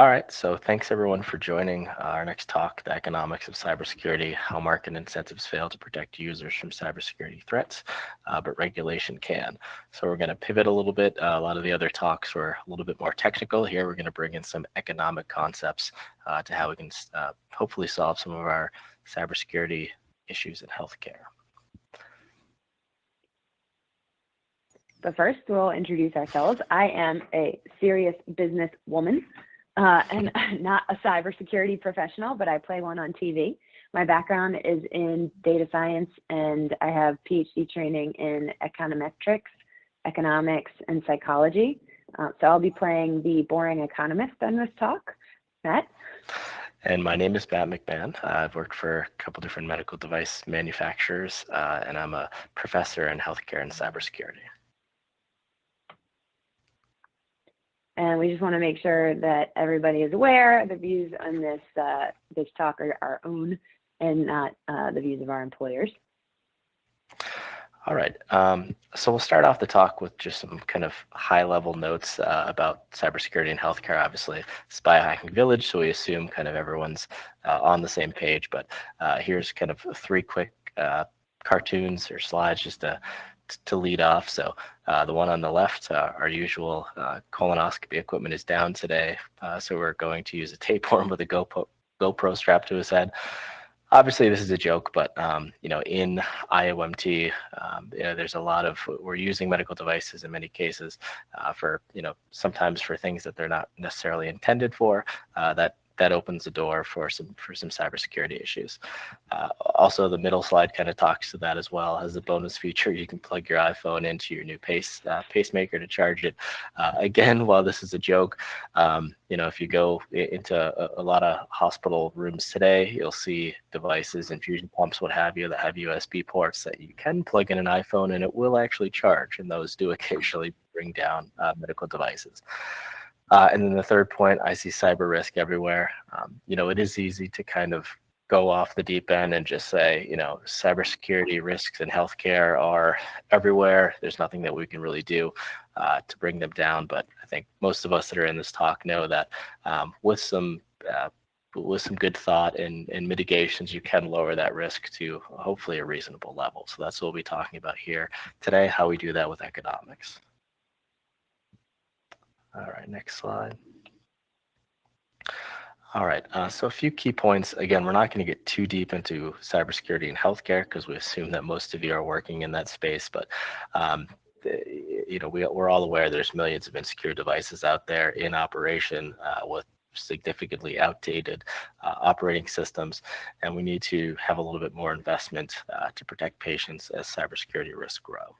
All right, so thanks everyone for joining our next talk, The Economics of Cybersecurity, How Market Incentives Fail to Protect Users from Cybersecurity Threats, uh, but Regulation Can. So we're going to pivot a little bit. Uh, a lot of the other talks were a little bit more technical. Here we're going to bring in some economic concepts uh, to how we can uh, hopefully solve some of our cybersecurity issues in healthcare. But first, we'll introduce ourselves. I am a serious business woman uh, and not a cybersecurity professional, but I play one on TV. My background is in data science, and I have PhD training in econometrics, economics, and psychology. Uh, so I'll be playing the boring economist on this talk. Matt? And my name is Matt McMahon. I've worked for a couple different medical device manufacturers, uh, and I'm a professor in healthcare and cybersecurity. And we just want to make sure that everybody is aware the views on this uh, this talk are our own and not uh, the views of our employers. All right, um, so we'll start off the talk with just some kind of high-level notes uh, about cybersecurity and healthcare. Obviously, it's biohacking village, so we assume kind of everyone's uh, on the same page. But uh, here's kind of three quick uh, cartoons or slides just to to lead off. So uh, the one on the left, uh, our usual uh, colonoscopy equipment is down today. Uh, so we're going to use a tapeworm with a GoPro, GoPro strap to his head. Obviously, this is a joke, but um, you know, in IOMT, um, you know, there's a lot of we're using medical devices in many cases uh, for you know sometimes for things that they're not necessarily intended for. Uh, that that opens the door for some for some cybersecurity issues. Uh, also, the middle slide kind of talks to that as well. As a bonus feature, you can plug your iPhone into your new pace uh, pacemaker to charge it. Uh, again, while this is a joke, um, you know, if you go into a, a, lot of hospital rooms today, you'll see devices, infusion pumps, what have you, that have USB ports that you can plug in an iPhone and it will actually charge, and those do occasionally bring down uh, medical devices. Uh, and then the third point, I see cyber risk everywhere. Um, you know, it is easy to kind of go off the deep end and just say, you know, cybersecurity risks in healthcare are everywhere. There's nothing that we can really do uh, to bring them down. But I think most of us that are in this talk know that um, with some uh, with some good thought and, and mitigations, you can lower that risk to hopefully a reasonable level. So that's what we'll be talking about here today, how we do that with economics. All right, next slide. All right, uh, so a few key points. Again, we're not going to get too deep into cybersecurity and healthcare because we assume that most of you are working in that space. But um, you know, we, we're all aware there's millions of insecure devices out there in operation uh, with significantly outdated uh, operating systems, and we need to have a little bit more investment uh, to protect patients as cybersecurity risks grow.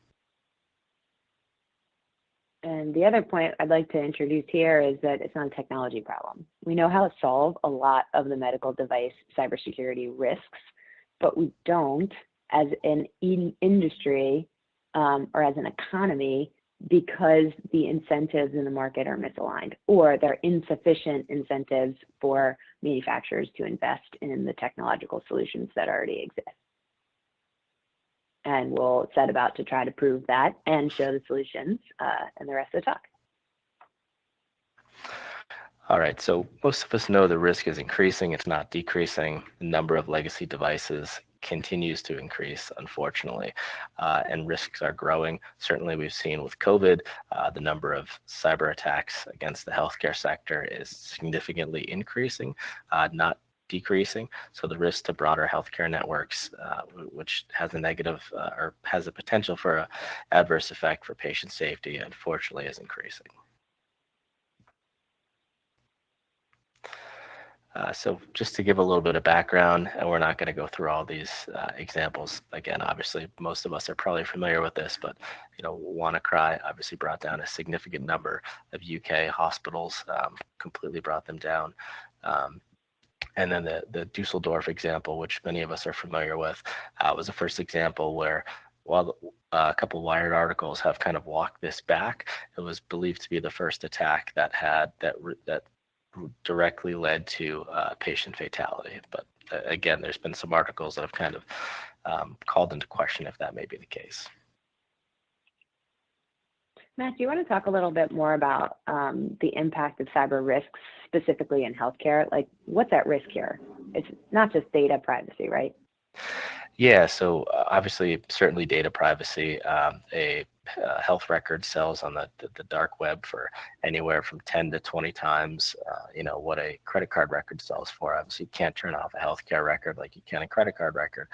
And the other point I'd like to introduce here is that it's not a technology problem. We know how to solve a lot of the medical device cybersecurity risks, but we don't as an in industry um, or as an economy because the incentives in the market are misaligned or there are insufficient incentives for manufacturers to invest in the technological solutions that already exist and we'll set about to try to prove that and show the solutions uh, in the rest of the talk. All right, so most of us know the risk is increasing, it's not decreasing. The number of legacy devices continues to increase, unfortunately, uh, and risks are growing. Certainly, we've seen with COVID, uh, the number of cyber attacks against the healthcare sector is significantly increasing, uh, not decreasing. So the risk to broader healthcare networks, uh, which has a negative uh, or has a potential for an adverse effect for patient safety, unfortunately, is increasing. Uh, so just to give a little bit of background, and we're not going to go through all these uh, examples. Again, obviously, most of us are probably familiar with this, but you know, WannaCry obviously brought down a significant number of UK hospitals, um, completely brought them down. Um, and then the, the Dusseldorf example, which many of us are familiar with, uh, was the first example where while uh, a couple Wired articles have kind of walked this back, it was believed to be the first attack that had that that directly led to uh, patient fatality. But uh, again, there's been some articles that have kind of um, called into question if that may be the case. Matt, do you want to talk a little bit more about um, the impact of cyber risks specifically in healthcare? Like, what's at risk here? It's not just data privacy, right? Yeah, so uh, obviously, certainly data privacy. Um, a uh, health record sells on the, the, the, dark web for anywhere from 10 to 20 times, uh, you know, what a credit card record sells for. Obviously, you can't turn off a healthcare record like you can a credit card record,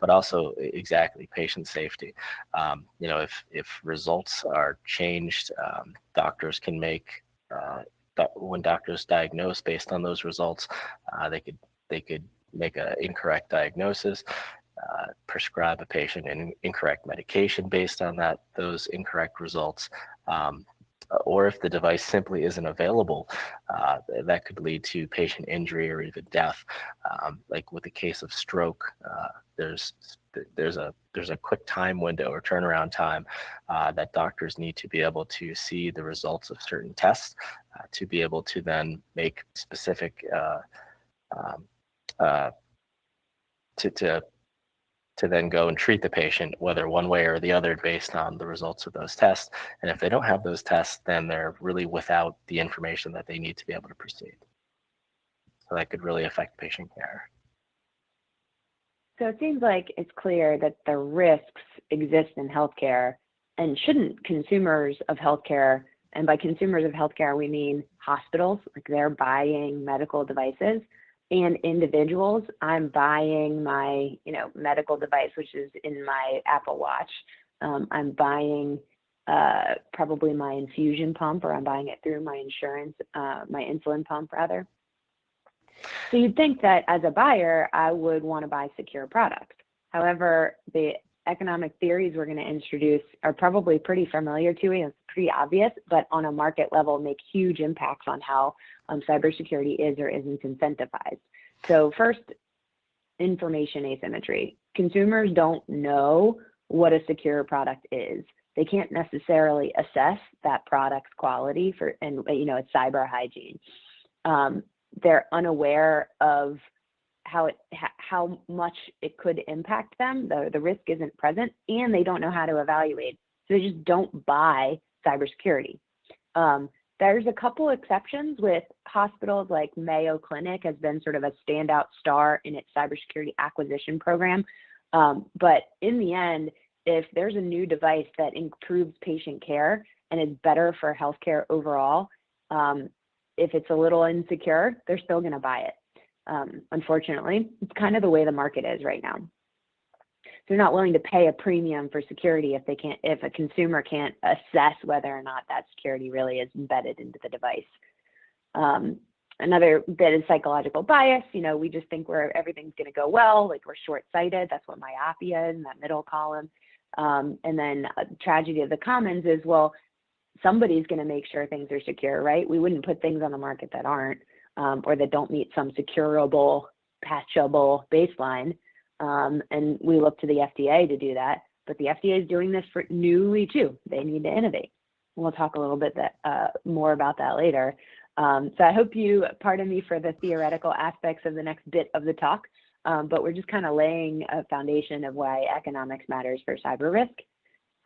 but also exactly patient safety. Um, you know, if if results are changed, um, doctors can make uh, when doctors diagnose based on those results, uh, they could they could make an incorrect diagnosis uh, prescribe a patient an incorrect medication based on that those incorrect results. Um, or if the device simply isn't available, uh, that could lead to patient injury or even death. Um, like with the case of stroke, uh, there's there's a there's a quick time window or turnaround time uh, that doctors need to be able to see the results of certain tests to be able to then make specific uh, um, uh, to to to then go and treat the patient, whether one way or the other, based on the results of those tests. And if they don't have those tests, then they're really without the information that they need to be able to proceed. So that could really affect patient care. So it seems like it's clear that the risks exist in healthcare and shouldn't consumers of healthcare, and by consumers of healthcare, we mean hospitals, like they're buying medical devices, and individuals, I'm buying my, you know, medical device, which is in my Apple Watch. Um, I'm buying uh, probably my infusion pump, or I'm buying it through my insurance, uh, my insulin pump rather. So you'd think that as a buyer, I would want to buy secure products. However, the economic theories we're going to introduce are probably pretty familiar to you. It's pretty obvious, but on a market level make huge impacts on how um, cybersecurity is or isn't incentivized. So first, information asymmetry. Consumers don't know what a secure product is. They can't necessarily assess that product's quality for, and you know, it's cyber hygiene. Um, they're unaware of how it how much it could impact them. The the risk isn't present, and they don't know how to evaluate. So they just don't buy cybersecurity. Um, there's a couple exceptions with hospitals like Mayo Clinic has been sort of a standout star in its cybersecurity acquisition program. Um, but in the end, if there's a new device that improves patient care and is better for healthcare overall, um, if it's a little insecure, they're still going to buy it. Um, unfortunately, it's kind of the way the market is right now. They're not willing to pay a premium for security if they can't, if a consumer can't assess whether or not that security really is embedded into the device. Um, another bit is psychological bias. You know, we just think we're everything's going to go well, like we're short-sighted. That's what myopia is in that middle column. Um, and then tragedy of the commons is well, somebody's going to make sure things are secure, right? We wouldn't put things on the market that aren't um, or that don't meet some securable, patchable baseline. Um, and we look to the FDA to do that. But the FDA is doing this for newly too. They need to innovate. We'll talk a little bit that, uh, more about that later. Um, so I hope you pardon me for the theoretical aspects of the next bit of the talk, um, but we're just kind of laying a foundation of why economics matters for cyber risk.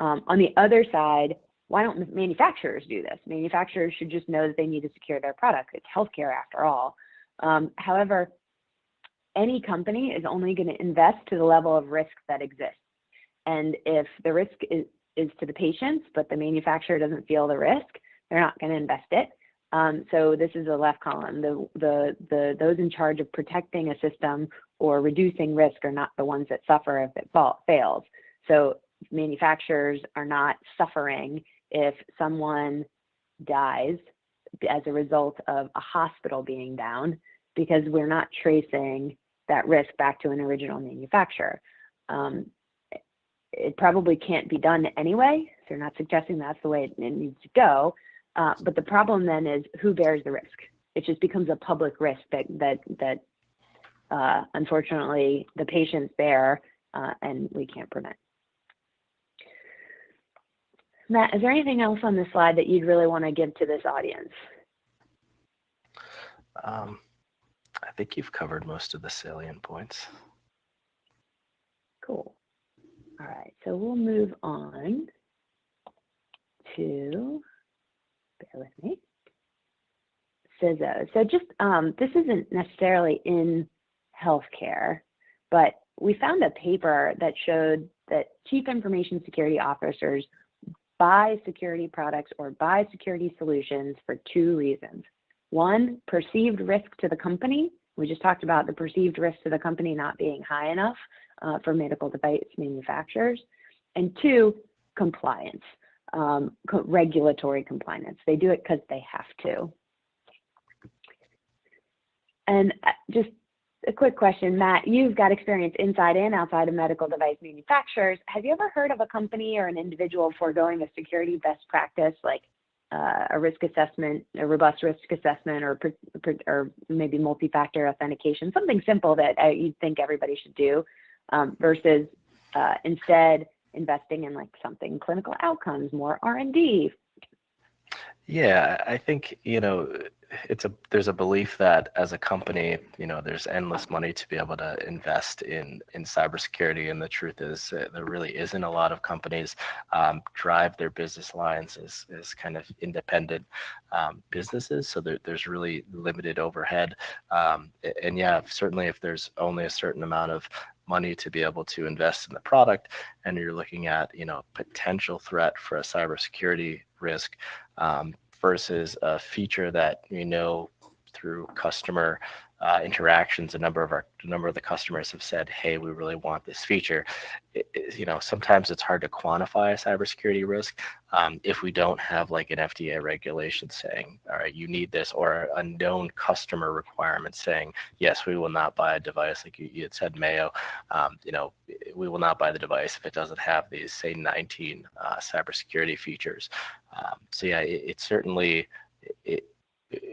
Um, on the other side, why don't manufacturers do this? Manufacturers should just know that they need to secure their product. It's healthcare after all. Um, however, any company is only going to invest to the level of risk that exists. And if the risk is, is to the patients, but the manufacturer doesn't feel the risk, they're not going to invest it. Um, so this is the left column. The, the, the, those in charge of protecting a system or reducing risk are not the ones that suffer if it fall, fails. So manufacturers are not suffering if someone dies as a result of a hospital being down because we're not tracing that risk back to an original manufacturer. Um, it probably can't be done anyway. So you're not suggesting that's the way it needs to go. Uh, but the problem then is who bears the risk? It just becomes a public risk that that that uh, unfortunately the patients bear uh, and we can't prevent. Matt, is there anything else on this slide that you'd really want to give to this audience? Um, I think you've covered most of the salient points. Cool. All right, so we'll move on to, bear with me, CISO. So just, um, this isn't necessarily in healthcare, but we found a paper that showed that chief information security officers buy security products or buy security solutions for two reasons. One, perceived risk to the company. We just talked about the perceived risk to the company not being high enough uh, for medical device manufacturers. And two, compliance, um, co regulatory compliance. They do it because they have to. And uh, just a quick question, Matt, you've got experience inside and outside of medical device manufacturers. Have you ever heard of a company or an individual foregoing a security best practice like uh, a risk assessment, a robust risk assessment, or, or maybe multi-factor authentication, something simple that uh, you'd think everybody should do, um, versus uh, instead investing in like something clinical outcomes, more R&D. Yeah, I think you know it's a there's a belief that as a company, you know, there's endless money to be able to invest in in cybersecurity, and the truth is there really isn't a lot of companies um, drive their business lines as as kind of independent um, businesses, so there, there's really limited overhead. Um, and yeah, certainly if there's only a certain amount of money to be able to invest in the product and you're looking at you know potential threat for a cybersecurity risk um, versus a feature that you know through customer uh, interactions, a number of our a number of the customers have said, "Hey, we really want this feature." It, it, you know, sometimes it's hard to quantify a cybersecurity risk um, if we don't have like an FDA regulation saying, "All right, you need this," or a known customer requirement saying, "Yes, we will not buy a device." Like you, you had said, Mayo. Um, you know, we will not buy the device if it doesn't have these, say, 19 uh, cybersecurity features. Um, so yeah, it, it certainly it,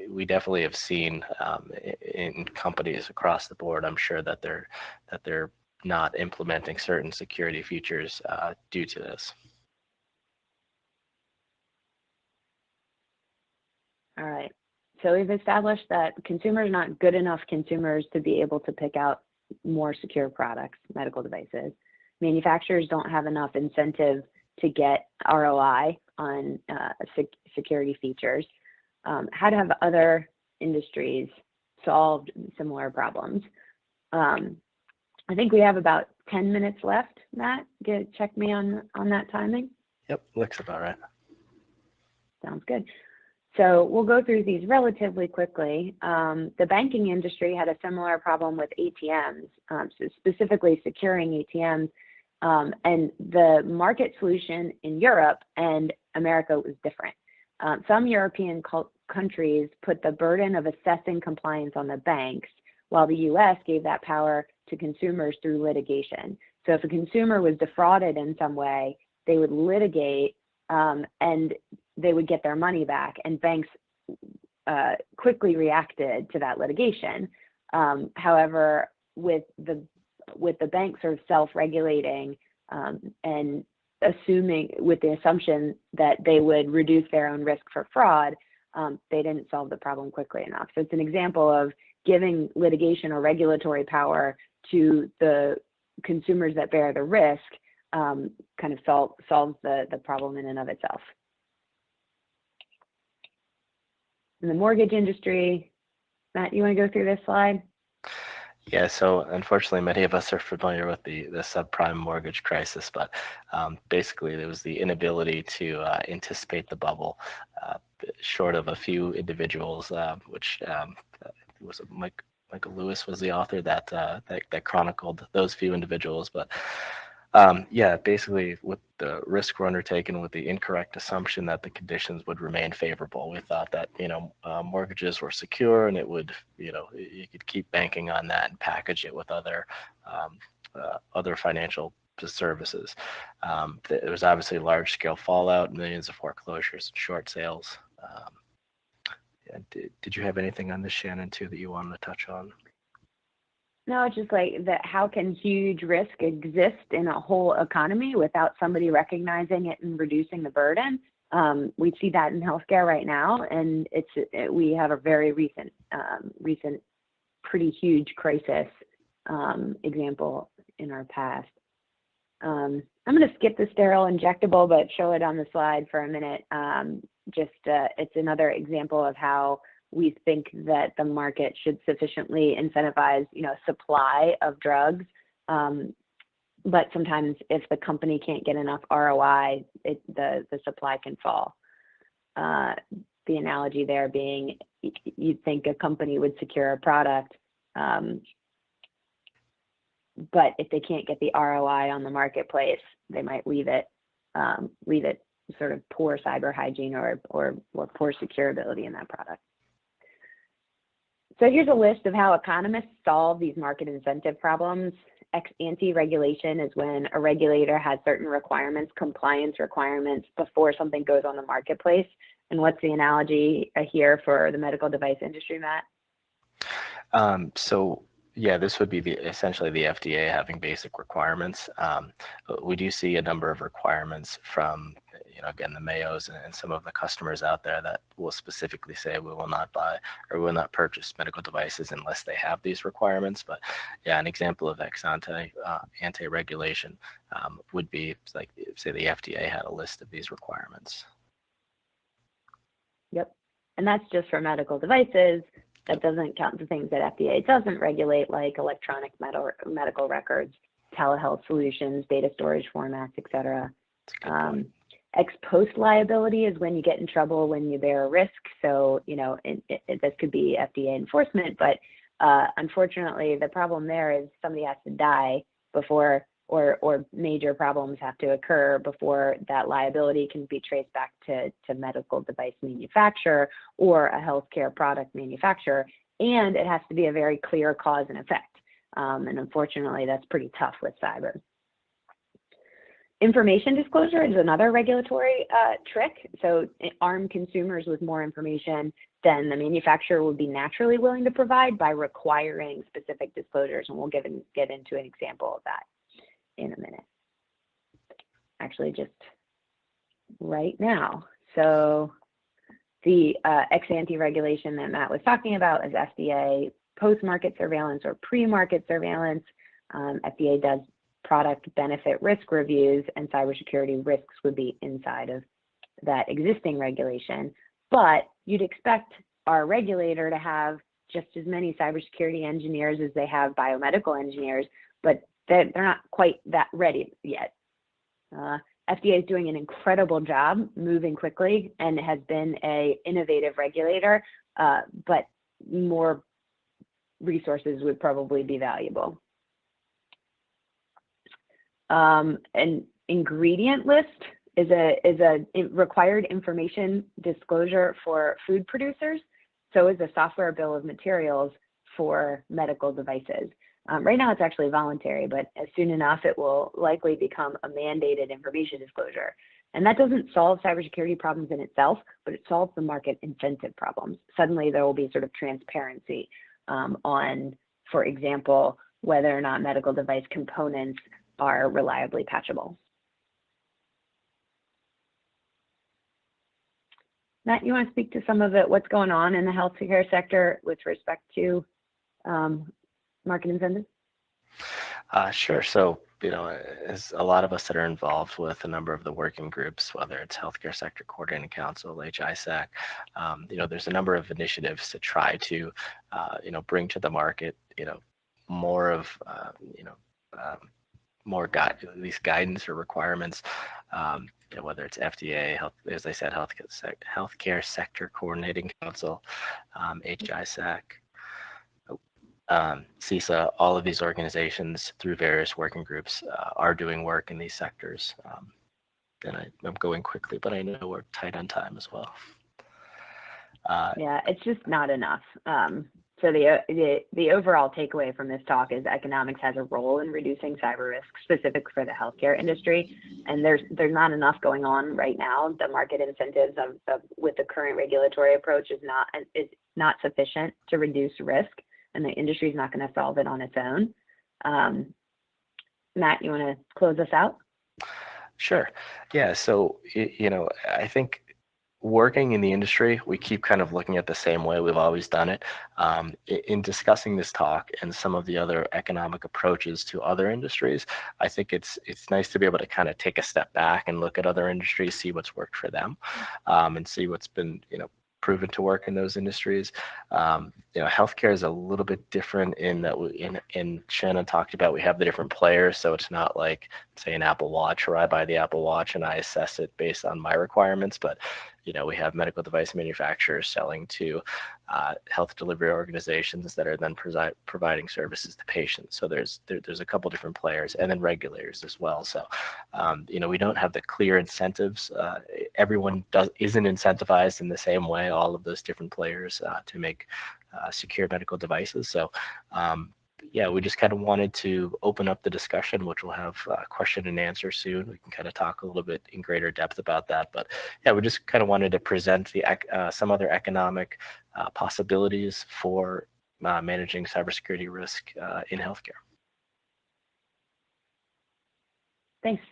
we definitely have seen um, in companies across the board. I'm sure that they're that they're not implementing certain security features uh, due to this. All right. So we've established that consumers are not good enough consumers to be able to pick out more secure products, medical devices. Manufacturers don't have enough incentive to get ROI on uh, sec security features um, how to have other industries solved similar problems. Um, I think we have about 10 minutes left, Matt. Get, check me on, on that timing. Yep, looks about right. Sounds good. So we'll go through these relatively quickly. Um, the banking industry had a similar problem with ATMs, um, so specifically securing ATMs. Um, and the market solution in Europe and America was different. Um, some European countries put the burden of assessing compliance on the banks, while the US gave that power to consumers through litigation. So if a consumer was defrauded in some way, they would litigate um, and they would get their money back. And banks uh, quickly reacted to that litigation. Um, however, with the with the banks sort of self-regulating um, and assuming with the assumption that they would reduce their own risk for fraud, um, they didn't solve the problem quickly enough. So it's an example of giving litigation or regulatory power to the consumers that bear the risk um, kind of sol solves the, the problem in and of itself. In the mortgage industry, Matt, you want to go through this slide? Yeah, so unfortunately, many of us are familiar with the, the subprime mortgage crisis, but um, basically, it was the inability to uh, anticipate the bubble, uh, short of a few individuals, uh, which um, was Mike, Michael Lewis was the author that, uh, that that chronicled those few individuals, but um, yeah, basically with the risk we're undertaking with the incorrect assumption that the conditions would remain favorable. We thought that, you know, uh, mortgages were secure and it would, you know, you could keep banking on that and package it with other, um, uh, other financial services. Um, there was obviously large scale fallout, millions of foreclosures and short sales. Um, did, did you have anything on this, Shannon, too, that you wanted to touch on? No, it's just like that. How can huge risk exist in a whole economy without somebody recognizing it and reducing the burden? Um, we see that in healthcare right now, and it's it, we have a very recent, um, recent, pretty huge crisis um, example in our past. Um, I'm going to skip the sterile injectable, but show it on the slide for a minute. Um, just uh, it's another example of how we think that the market should sufficiently incentivize, you know, supply of drugs. Um, but sometimes if the company can't get enough ROI, the the supply can fall. Uh, the analogy there being, you'd think a company would secure a product, um, but if they can't get the ROI on the marketplace, they might leave it um, leave it sort of poor cyber hygiene or, or, or poor securability in that product. So here's a list of how economists solve these market incentive problems. Ex ante regulation is when a regulator has certain requirements, compliance requirements before something goes on the marketplace. And what's the analogy here for the medical device industry, Matt? Um, so yeah, this would be the essentially the FDA having basic requirements. Um, we do see a number of requirements from, you know, again, the Mayos and, and, some of the customers out there that will specifically say we will not buy or will not purchase medical devices unless they have these requirements. But yeah, an example of ex ante uh, anti-regulation um, would be like, say the FDA had a list of these requirements. Yep. And that's just for medical devices. That doesn't count the things that FDA doesn't regulate, like electronic medical records, telehealth solutions, data storage formats, et cetera. Um, ex post liability is when you get in trouble when you bear a risk. So, you know, it, it, this could be FDA enforcement, but uh, unfortunately, the problem there is somebody has to die before or, or major problems have to occur before that liability can be traced back to, to medical device manufacturer or a healthcare product manufacturer. And it has to be a very clear cause and effect. Um, and unfortunately, that's pretty tough with cyber. Information disclosure is another regulatory uh, trick. So arm consumers with more information than the manufacturer would be naturally willing to provide by requiring specific disclosures. And we'll get, in, get into an example of that in a minute. Actually, just right now. So the uh, ex ante regulation that Matt was talking about is FDA post-market surveillance or pre-market surveillance. Um, FDA does product benefit risk reviews and cybersecurity risks would be inside of that existing regulation. But you'd expect our regulator to have just as many cybersecurity engineers as they have biomedical engineers, but they're, not quite that ready yet. Uh, FDA is doing an incredible job moving quickly and has been a innovative regulator, uh, but more resources would probably be valuable. Um, an ingredient list is a is a required information disclosure for food producers. So is a software bill of materials for medical devices. Um, right now it's actually voluntary, but as soon enough it will likely become a mandated information disclosure. And that doesn't solve cybersecurity problems in itself, but it solves the market incentive problems. Suddenly there will be sort of transparency um, on, for example, whether or not medical device components are reliably patchable. Matt, you want to speak to some of it, what's going on in the healthcare sector with respect to um, market incentives? Uh, sure. So, you know, as a lot of us that are involved with a number of the working groups, whether it's Healthcare Sector Coordinating Council, HISAC, um, you know, there's a number of initiatives to try to, uh, you know, bring to the market, you know, more of, uh, you know, um, more at least guidance or requirements, um, you know, whether it's FDA, health, as I said, health, healthcare sector coordinating council, um, HISAC, um, CISA, all of these organizations through various working groups uh, are doing work in these sectors. Um, and I, am going quickly, but I know we're tight on time as well. Uh, yeah, it's just not enough. Um, so the, the the overall takeaway from this talk is economics has a role in reducing cyber risk, specific for the healthcare industry, and there's there's not enough going on right now. The market incentives of, with the current regulatory approach is not is not sufficient to reduce risk and the industry is not going to solve it on its own. Um, Matt, you want to close us out? Sure. Yeah. So, you know, I think working in the industry, we keep kind of looking at the same way we've always done it. Um, in discussing this talk and some of the other economic approaches to other industries, I think it's it's nice to be able to kind of take a step back and look at other industries, see what's worked for them, um, and see what's been you know proven to work in those industries. Um, you know, healthcare is a little bit different in that we, in, in Shannon talked about, we have the different players. So it's not like say an Apple watch or I buy the Apple watch and I assess it based on my requirements, but you know, we have medical device manufacturers selling to uh, health delivery organizations that are then presi- providing services to patients. So there's there, there's a couple different players, and then regulators as well. So um, you know, we don't have the clear incentives. Uh, everyone does isn't incentivized in the same way. All of those different players uh, to make uh, secure medical devices. So um, yeah, we just kind of wanted to open up the discussion, which we'll have uh, question and answer soon. We can kind of talk a little bit in greater depth about that. But yeah, we just kind of wanted to present the uh, some other economic uh, possibilities for uh, managing cybersecurity risk uh, in healthcare. Thanks.